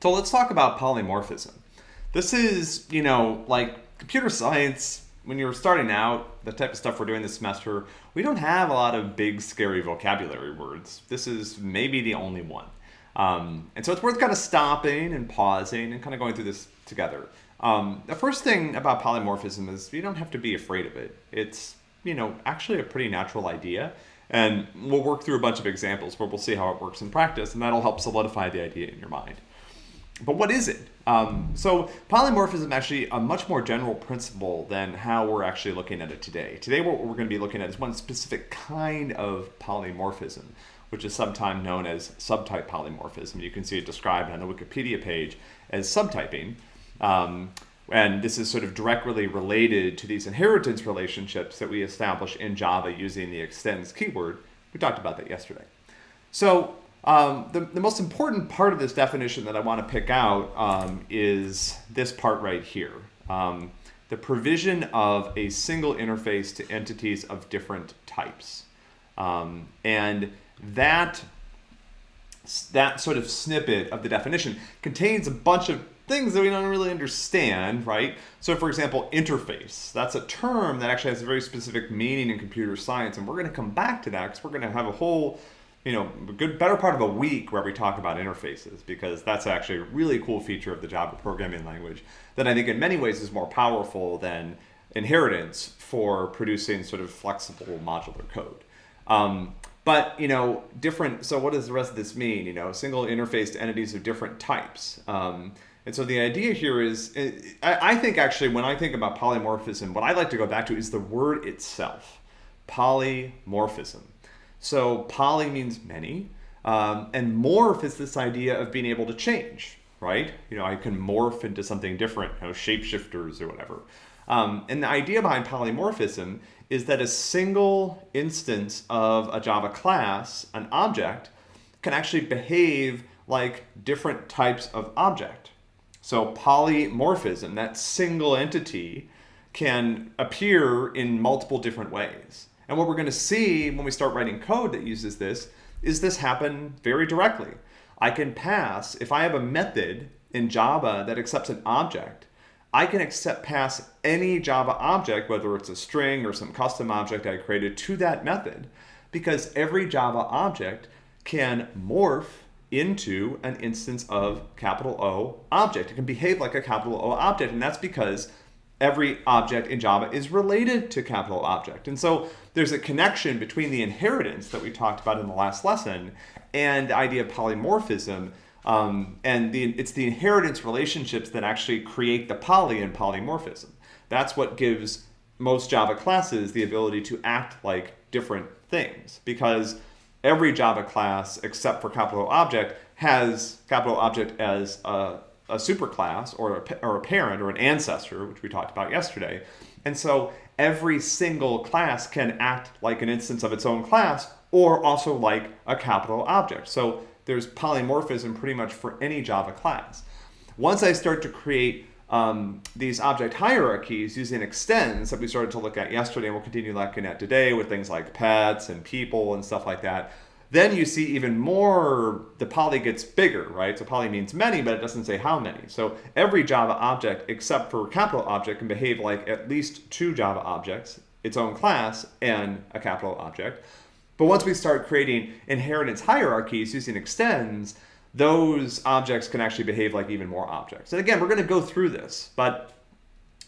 So let's talk about polymorphism. This is, you know, like computer science, when you're starting out, the type of stuff we're doing this semester, we don't have a lot of big, scary vocabulary words. This is maybe the only one. Um, and so it's worth kind of stopping and pausing and kind of going through this together. Um, the first thing about polymorphism is you don't have to be afraid of it. It's, you know, actually a pretty natural idea. And we'll work through a bunch of examples where we'll see how it works in practice, and that'll help solidify the idea in your mind. But what is it? Um, so polymorphism actually a much more general principle than how we're actually looking at it today. Today what we're going to be looking at is one specific kind of polymorphism, which is sometimes known as subtype polymorphism. You can see it described on the Wikipedia page as subtyping. Um, and this is sort of directly related to these inheritance relationships that we establish in Java using the extends keyword. We talked about that yesterday. So um, the, the most important part of this definition that I want to pick out um, is this part right here. Um, the provision of a single interface to entities of different types. Um, and that, that sort of snippet of the definition contains a bunch of things that we don't really understand, right? So for example, interface, that's a term that actually has a very specific meaning in computer science. And we're gonna come back to that because we're gonna have a whole you know, a good better part of a week where we talk about interfaces because that's actually a really cool feature of the Java programming language that I think in many ways is more powerful than inheritance for producing sort of flexible modular code. Um, but, you know, different, so what does the rest of this mean? You know, single interface to entities of different types. Um, and so the idea here is, I, I think actually when I think about polymorphism, what I like to go back to is the word itself, polymorphism. So poly means many, um, and morph is this idea of being able to change, right? You know, I can morph into something different, you know, shapeshifters or whatever. Um, and the idea behind polymorphism is that a single instance of a Java class, an object, can actually behave like different types of object. So polymorphism, that single entity, can appear in multiple different ways. And what we're going to see when we start writing code that uses this is this happen very directly. I can pass, if I have a method in Java that accepts an object, I can accept pass any Java object, whether it's a string or some custom object I created to that method, because every Java object can morph into an instance of capital O object. It can behave like a capital O object, and that's because every object in Java is related to capital object. And so there's a connection between the inheritance that we talked about in the last lesson and the idea of polymorphism. Um, and the, it's the inheritance relationships that actually create the poly in polymorphism. That's what gives most Java classes the ability to act like different things because every Java class except for capital object has capital object as a a superclass or a, or a parent or an ancestor, which we talked about yesterday. And so every single class can act like an instance of its own class or also like a capital object. So there's polymorphism pretty much for any Java class. Once I start to create um, these object hierarchies using extends that we started to look at yesterday and we'll continue looking at today with things like pets and people and stuff like that, then you see even more, the poly gets bigger, right? So poly means many, but it doesn't say how many. So every Java object except for capital object can behave like at least two Java objects, its own class, and a capital object. But once we start creating inheritance hierarchies using extends, those objects can actually behave like even more objects. And again, we're going to go through this, but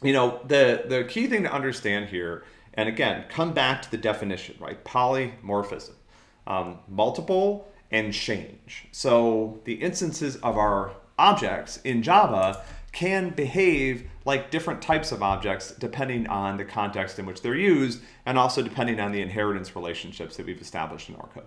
you know, the, the key thing to understand here, and again, come back to the definition, right? Polymorphism um, multiple and change. So the instances of our objects in Java can behave like different types of objects depending on the context in which they're used and also depending on the inheritance relationships that we've established in our code.